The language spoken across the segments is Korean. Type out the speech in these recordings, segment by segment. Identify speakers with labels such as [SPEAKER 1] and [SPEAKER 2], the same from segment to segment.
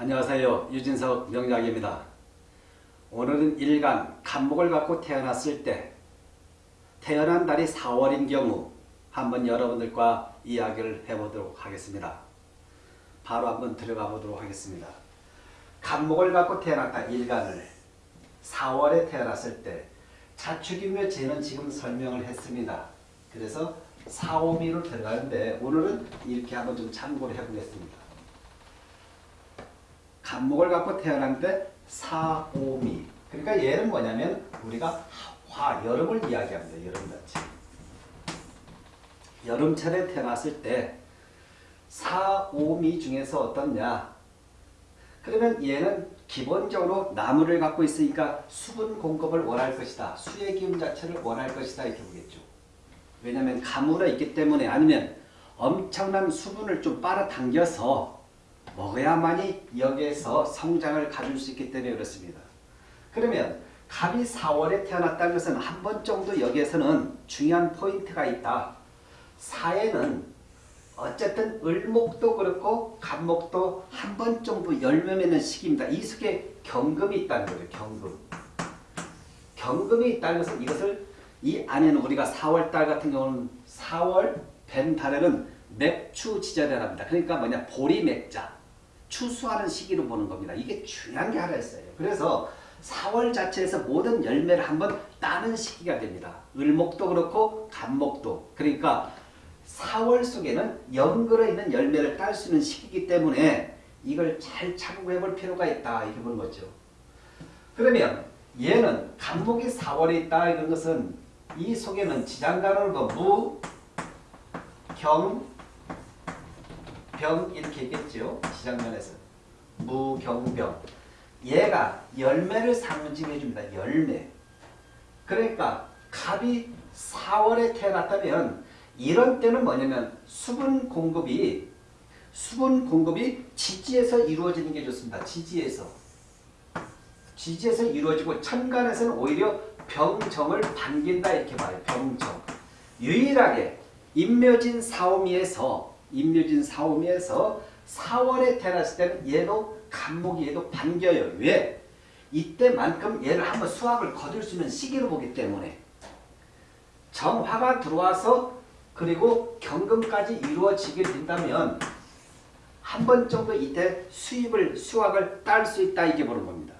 [SPEAKER 1] 안녕하세요. 유진석 명약입니다. 오늘은 일간 간목을 갖고 태어났을 때 태어난 달이 4월인 경우 한번 여러분들과 이야기를 해보도록 하겠습니다. 바로 한번 들어가 보도록 하겠습니다. 간목을 갖고 태어났다 일간을 4월에 태어났을 때 자축이며 재는 지금 설명을 했습니다. 그래서 4, 5미로 들어가는데 오늘은 이렇게 한번 좀 참고를 해보겠습니다. 간목을 갖고 태어났는데 4, 5미 그러니까 얘는 뭐냐면 우리가 화, 여름을 이야기합니다. 여름같이 여름철에 태어났을 때 4, 5미 중에서 어떻냐 그러면 얘는 기본적으로 나무를 갖고 있으니까 수분 공급을 원할 것이다. 수의 기운 자체를 원할 것이다. 이렇게 보겠죠. 왜냐하면 가물어 있기 때문에 아니면 엄청난 수분을 좀 빨아당겨서 먹어야만이 여기에서 성장을 가질 수 있기 때문에 그렇습니다. 그러면 갑이 4월에 태어났다는 것은 한 번 정도 여기에서는 중요한 포인트가 있다. 사에는 어쨌든 을목도 그렇고 갑목도 한 번 정도 열매 맺는 시기입니다. 이 속에 경금이 있다는 거죠. 경금. 경금이 있다는 것은 이것을 이 안에는 우리가 4월 달 같은 경우는 4월 뱀 달에는 맥추 지절이랍니다. 그러니까 뭐냐 보리 맥자 추수하는 시기로 보는 겁니다. 이게 중요한 게 하나 있어요. 그래서 4월 자체에서 모든 열매를 한번 따는 시기가 됩니다. 을목도 그렇고 간목도 그러니까 4월 속에는 연글어 있는 열매를 딸 수 있는 시기이기 때문에 이걸 잘 참고해 볼 필요가 있다 이렇게 보는 거죠. 그러면 얘는 간목이 4월에 있다 이런 것은 이 속에는 지장간으로 무, 경, 병 이렇게 있겠죠. 지장면에서 무, 경, 병 얘가 열매를 상징해 줍니다. 열매 그러니까 갑이 4월에 태어났다면 이런 때는 뭐냐면 수분 공급이 수분 공급이 지지에서 이루어지는 게 좋습니다. 지지에서 지지에서 이루어지고 천간에서는 오히려 병정을 반긴다 이렇게 봐요. 병정 유일하게 임묘진 사오미에서 임묘진 사오미에서 4월에 태어났을 때는 얘도 간목이 얘도 반겨요. 왜? 이때만큼 얘를 한번 수확을 거둘 수 있는 시기로 보기 때문에 정화가 들어와서 그리고 경금까지 이루어지게 된다면 한 번 정도 이때 수입을 수확을 딸 수 있다 이게 보는 겁니다.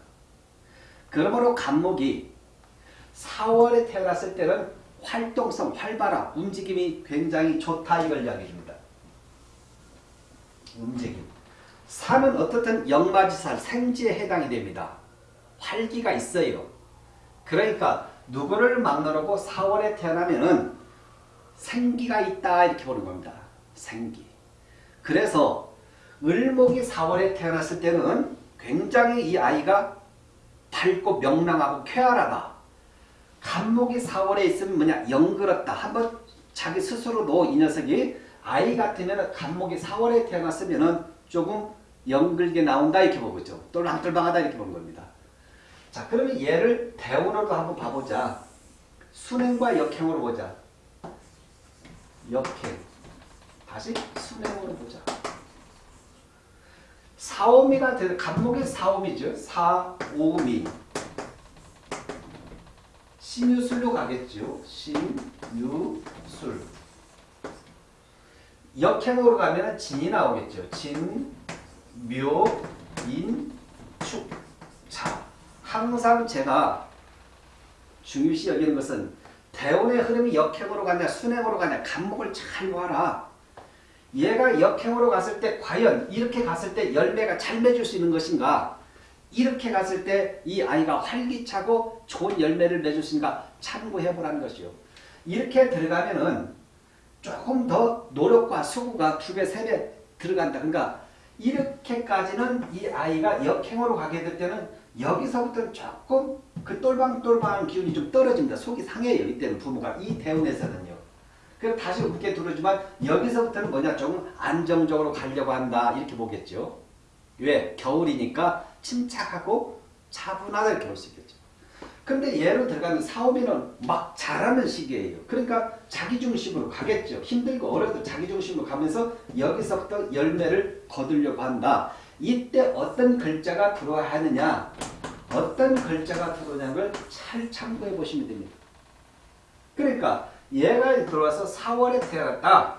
[SPEAKER 1] 그러므로 간목이 4월에 태어났을 때는 활동성, 활발함, 움직임이 굉장히 좋다 이걸 이야기해 줍니다. 움직임. 산은 어떻든 영마지살, 생지에 해당이 됩니다. 활기가 있어요. 그러니까 누구를 막느라고 4월에 태어나면은 생기가 있다 이렇게 보는 겁니다. 생기. 그래서 을목이 4월에 태어났을 때는 굉장히 이 아이가 밝고 명랑하고 쾌활하다. 간목이 4월에 있으면 뭐냐 영그럽다. 한번 자기 스스로도 이 녀석이 아이 같으면 간목이 4월에 태어났으면 조금 영글게 나온다 이렇게 보고죠. 똘랑똘랑하다 이렇게 보는 겁니다. 자 그러면 얘를 대운으로 한번 봐보자. 순행과 역행으로 보자. 역행. 다시 순행으로 보자. 사오미가 되 간목의 사오미죠. 사오미. 신유술로 가겠죠. 신유술. 역행으로 가면 진이 나오겠죠. 진, 묘, 인, 축. 자, 항상 제가 중요시 여기는 것은 대운의 흐름이 역행으로 가냐 순행으로 가냐 간목을 잘 봐라. 얘가 역행으로 갔을 때 과연 이렇게 갔을 때 열매가 잘 맺을 수 있는 것인가 이렇게 갔을 때 이 아이가 활기차고 좋은 열매를 맺을 수 있는가 참고해보라는 것이요. 이렇게 들어가면은 조금 더 노력과 수고가 두 배, 세 배 들어간다. 그러니까 이렇게까지는 이 아이가 역행으로 가게 될 때는 여기서부터 조금 그 똘방똘방한 기운이 좀 떨어집니다. 속이 상해요. 이때는 부모가 이 대운에서는요. 그럼 다시 웃게 들어주면 여기서부터는 뭐냐 조금 안정적으로 가려고 한다 이렇게 보겠죠. 왜? 겨울이니까 침착하고 이렇게 볼수 있겠죠. 근데 예로 들어가면 사오미는 막 잘하는 시기예요. 그러니까 자기중심으로 가겠죠. 힘들고 어려도 자기중심으로 가면서 여기서부터 열매를 거두려고 한다. 이때 어떤 글자가 들어와야 하느냐 어떤 글자가 들어오냐는 걸잘 참고해 보시면 됩니다. 그러니까 얘가 들어와서 4월에 태어났다.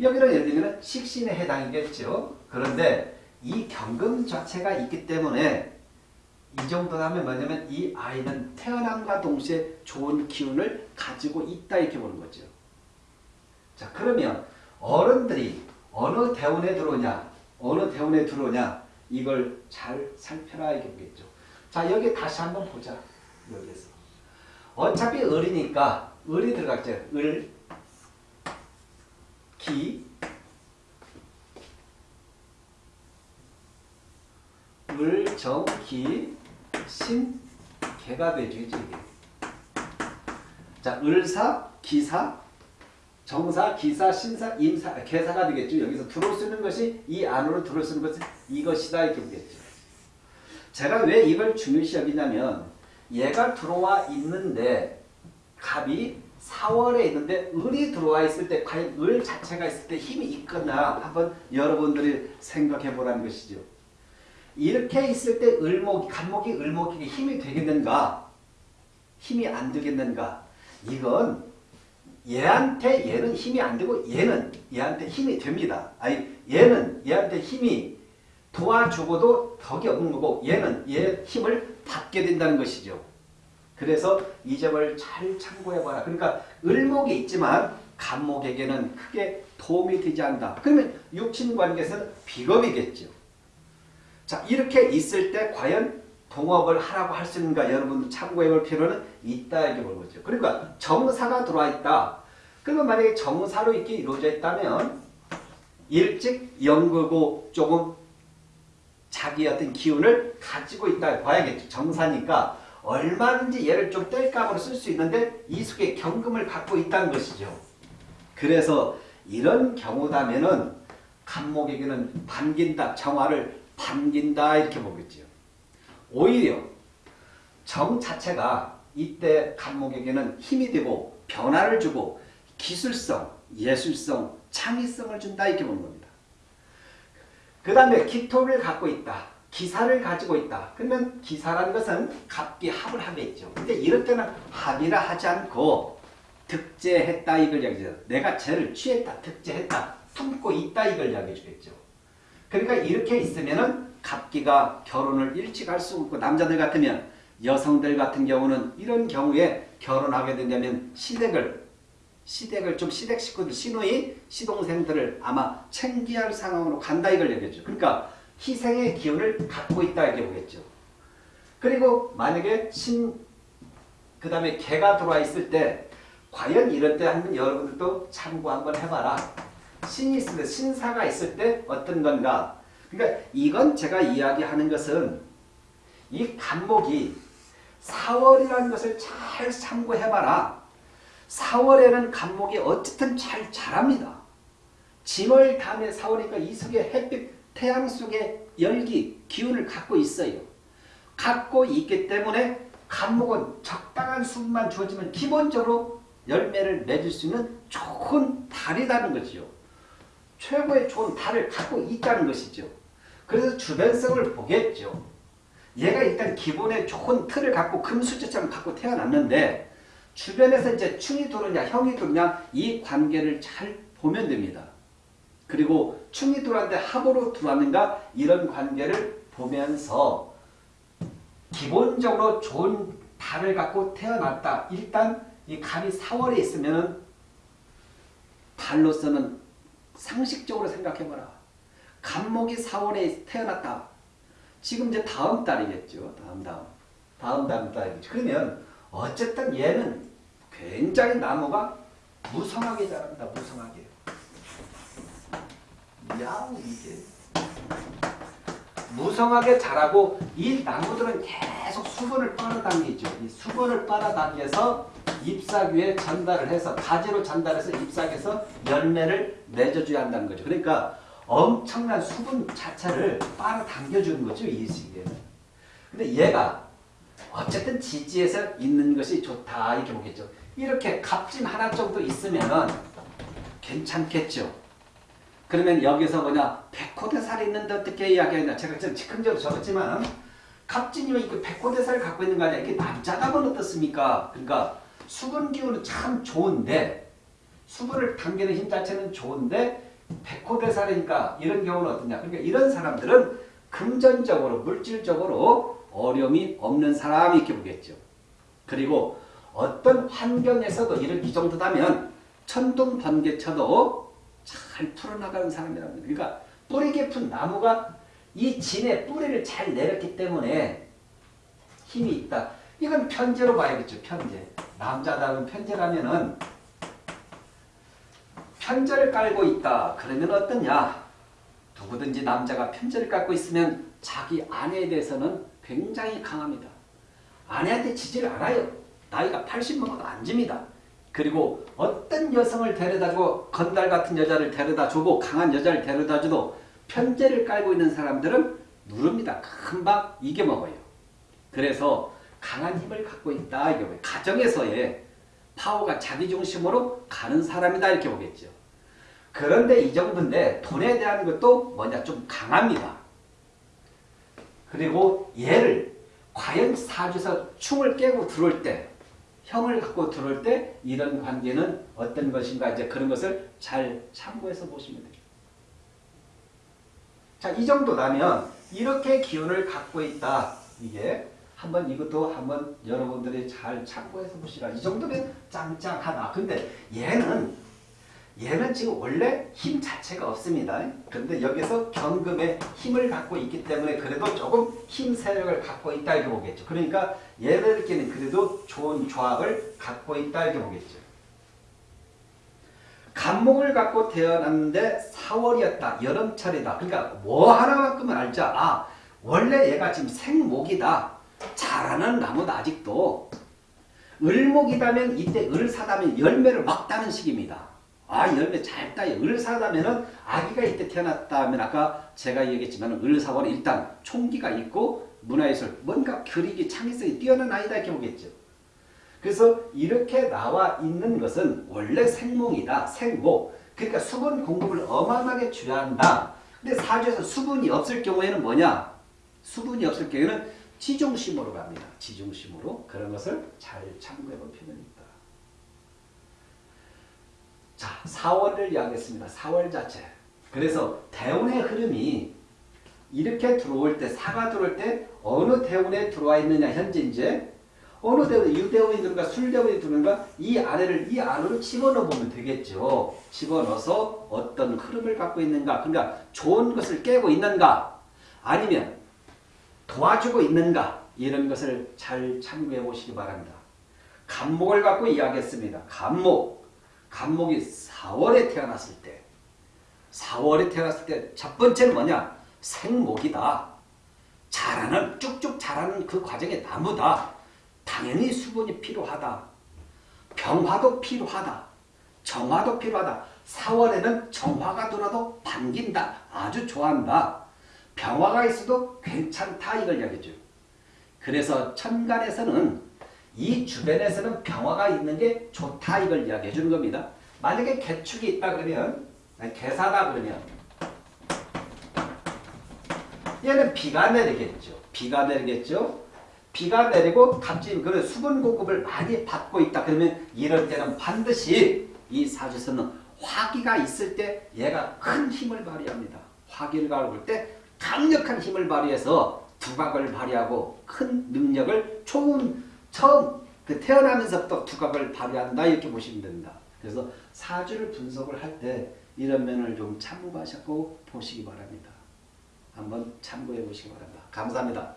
[SPEAKER 1] 여기는 예를 들면 식신에 해당이겠죠. 그런데 이 경금 자체가 있기 때문에 이 정도 하면 뭐냐면 이 아이는 태어남과 동시에 좋은 기운을 가지고 있다 이렇게 보는 거죠. 자 그러면 어른들이 어느 대운에 들어오냐 어느 대운에 들어오냐 이걸 잘 살펴라 이렇게 보겠죠. 자 여기 다시 한번 보자 여기에서 어차피 을이니까 을이 들어갔죠. 을, 기, 을, 정, 기, 신, 개가 되죠. 이게. 자, 을사, 기사, 정사, 기사, 신사, 임사, 개사가 되겠죠. 여기서 들어올 수 있는 것이 이 안으로 들어올 수 있는 것이 이것이다 이렇게 보겠죠. 제가 왜 이걸 중요시 여기냐면 얘가 들어와 있는데 갑이 4월에 있는데 을이 들어와 있을 때 과연 을 자체가 있을 때 힘이 있거나 한번 여러분들이 생각해 보라는 것이죠. 이렇게 있을 때 을목, 간목이 을목에게 힘이 되겠는가? 힘이 안 되겠는가? 이건 얘한테 얘는 힘이 안 되고 얘는 얘한테 힘이 됩니다. 아니 얘는 얘한테 힘이 도와주고도 덕이 없는 거고 얘는 얘 힘을 받게 된다는 것이죠. 그래서 이 점을 잘 참고해봐라. 그러니까 을목이 있지만 간목에게는 크게 도움이 되지 않는다. 그러면 육친관계에서는 비겁이겠죠. 자 이렇게 있을 때 과연 동업을 하라고 할 수 있는가 여러분 참고해 볼 필요는 있다 이렇게 보는 거죠. 그러니까 정사가 들어와 있다. 그러면 만약에 정사로 이렇게 이루어져 있다면 일찍 연구고 조금 자기 어떤 기운을 가지고 있다 봐야겠죠. 정사니까 얼마든지 얘를 좀 뗄감으로 쓸 수 있는데 이 속에 경금을 갖고 있다는 것이죠. 그래서 이런 경우다면은 간목에게는 반긴다. 정화를 반긴다 이렇게 보겠죠. 오히려 정 자체가 이때 간목에게는 힘이 되고 변화를 주고 기술성, 예술성, 창의성을 준다 이렇게 보는 겁니다. 그 다음에 기토를 갖고 있다. 기사를 가지고 있다. 그러면 기사라는 것은 갑기 합을 하겠죠. 근데 이럴 때는 합이라 하지 않고 득제했다 이걸 이야기해요. 내가 죄를 취했다, 득제했다, 품고 있다 이걸 이야기해 주겠죠. 그러니까 이렇게 있으면은 갑기가 결혼을 일찍 할 수 없고 남자들 같으면 여성들 같은 경우는 이런 경우에 결혼하게 된다면 시댁을 시댁을 좀 시댁 식구들 시누이 시동생들을 아마 챙겨야 할 상황으로 간다 이걸 얘기했죠. 그러니까 희생의 기운을 갖고 있다 이렇게 보겠죠. 그리고 만약에 신, 그 다음에 개가 들어와 있을 때 과연 이럴 때 한번 여러분들도 참고 한번 해봐라. 신이 때, 신사가 있을 때 어떤 건가. 그러니까 이건 제가 이야기하는 것은 이 간목이 4월이라는 것을 잘 참고해봐라. 4월에는 간목이 어쨌든 잘 자랍니다. 짐을 담에 4월이니까 이 속에 햇빛 태양 속에 열기, 기운을 갖고 있어요. 갖고 있기 때문에 간목은 적당한 수분만 주어지면 기본적으로 열매를 맺을 수 있는 좋은 달이라는 거죠. 최고의 좋은 달을 갖고 있다는 것이죠. 그래서 주변성을 보겠죠. 얘가 일단 기본의 좋은 틀을 갖고 금수저처럼 갖고 태어났는데 주변에서 이제 충이 들어오냐 형이 들어오냐 이 관계를 잘 보면 됩니다. 그리고 충이 들어왔는데 합으로 들어왔는가 이런 관계를 보면서 기본적으로 좋은 달을 갖고 태어났다. 일단 이 간이 4월에 있으면 달로서는 상식적으로 생각해봐라. 간목이 4월에 태어났다. 지금 이제 다음 달이겠죠. 다음 다음. 다음 다음 달이겠죠. 그러면 어쨌든 얘는 굉장히 나무가 무성하게 자란다. 무성하게. 야 이게 무성하게 자라고 이 나무들은 계속 수분을 빨아당기죠. 이 수분을 빨아당겨서 잎사귀에 전달을 해서 가지로 전달해서 잎사귀에서 열매를 맺어줘야 한다는 거죠. 그러니까 엄청난 수분 자체를 빨아당겨주는 거죠. 이 시기에는. 근데 얘가 어쨌든 지지에서 있는 것이 좋다 이렇게 보겠죠. 이렇게 갑진 하나 정도 있으면 괜찮겠죠. 그러면 여기서 뭐냐 백호대살이 있는데 어떻게 이야기하냐 제가 좀 즉흥적으로 적었지만 갑진이면 이거 백호대살을 갖고 있는 거 아니야 이게 남자가 면 어떻습니까 그러니까 수분 기운은 참 좋은데 수분을 당기는 힘 자체는 좋은데 백호대살이니까 이런 경우는 어떠냐 그러니까 이런 사람들은 금전적으로 물질적으로 어려움이 없는 사람이 이렇게 보겠죠 그리고 어떤 환경에서도 이런 이 정도다면 천둥 번개 쳐도 잘 풀어나가는 거예요. 그러니까 뿌리 깊은 나무가 이 진의 뿌리를 잘 내렸기 때문에 힘이 있다. 이건 편제로 봐야겠죠. 편제. 남자다운 편제라면은 편제를 깔고 있다. 그러면 어떠냐? 누구든지 남자가 편제를 깔고 있으면 자기 아내에 대해서는 굉장히 강합니다. 아내한테 지지를 않아요. 나이가 80 먹어도 안 집니다. 그리고 어떤 여성을 데려다주고 건달 같은 여자를 데려다주고 강한 여자를 데려다줘도 편제를 깔고 있는 사람들은 누릅니다. 금방 이겨먹어요. 그래서 강한 힘을 갖고 있다. 이게 가정에서의 파워가 자기중심으로 가는 사람이다. 이렇게 보겠죠. 그런데 이 정도인데 돈에 대한 것도 뭐냐 좀 강합니다. 그리고 얘를 과연 사주에서 충을 깨고 들어올 때 형을 갖고 들어올 때 이런 관계는 어떤 것인가 이제 그런 것을 잘 참고해서 보시면 돼요. 자, 이 정도라면 이렇게 기운을 갖고 있다. 이게 한번 이것도 한번 여러분들이 잘 참고해서 보시라. 이 정도면 짱짱하다. 근데 얘는 얘는 지금 원래 힘 자체가 없습니다. 그런데 여기서 경금의 힘을 갖고 있기 때문에 그래도 조금 힘 세력을 갖고 있다 이렇게 보겠죠. 그러니까 얘들끼리는 그래도 좋은 조합을 갖고 있다 이렇게 보겠죠. 간목을 갖고 태어났는데 4월이었다. 여름철이다. 그러니까 뭐 하나만큼은 알자. 아 원래 얘가 지금 생목이다. 자라는 나무다 아직도. 을목이다면 이때 을 사다면 열매를 막 따는 시기입니다. 아 열매 잘 따요. 을사다면은 아기가 이때 태어났다면 아까 제가 얘기했지만 을사원은 일단 총기가 있고 문화예술 뭔가 그리기 창의성이 뛰어난 아이다 이렇게 보겠죠. 그래서 이렇게 나와 있는 것은 원래 생목이다. 생목. 그러니까 수분 공급을 어마어마하게 줄여한다. 근데 사주에서 수분이 없을 경우에는 뭐냐? 수분이 없을 경우에는 지중심으로 갑니다. 지중심으로. 그런 것을 잘 참고해 볼 필요는 있다. 자, 4월을 이야기했습니다. 4월 자체. 그래서 대운의 흐름이 이렇게 들어올 때, 사가 들어올 때 어느 대운에 들어와 있느냐 현재 이제 어느 대운, 유대운이 들어가 술대운이 들어가 이 아래를 이 안으로 집어넣어 보면 되겠죠. 집어넣어서 어떤 흐름을 갖고 있는가. 그러니까 좋은 것을 깨고 있는가. 아니면 도와주고 있는가. 이런 것을 잘 참고해 보시기 바랍니다. 간목을 갖고 이야기했습니다. 간목. 간목이 4월에 태어났을 때 4월에 태어났을 때 첫 번째는 뭐냐? 생목이다. 자라는 쭉쭉 자라는 그 과정의 나무다. 당연히 수분이 필요하다. 병화도 필요하다. 정화도 필요하다. 4월에는 정화가 돌아도 반긴다. 아주 좋아한다. 병화가 있어도 괜찮다 이걸 이야기죠. 그래서 천간에서는 이 주변에서는 병화가 있는 게 좋다 이걸 이야기해 주는 겁니다. 만약에 개축이 있다 그러면 개사다 그러면 얘는 비가 내리겠죠. 비가 내리겠죠. 비가 내리고 갑자기 그 수분 공급을 많이 받고 있다 그러면 이럴 때는 반드시 이 사주에서는 화기가 있을 때 얘가 큰 힘을 발휘합니다. 화기를 가볼 때 강력한 힘을 발휘해서 두각을 발휘하고 큰 능력을 좋은 처음 그 태어나면서부터 두각을 발휘한다 이렇게 보시면 됩니다. 그래서 사주를 분석을 할 때 이런 면을 좀 참고하시고 보시기 바랍니다. 한번 참고해 보시기 바랍니다. 감사합니다.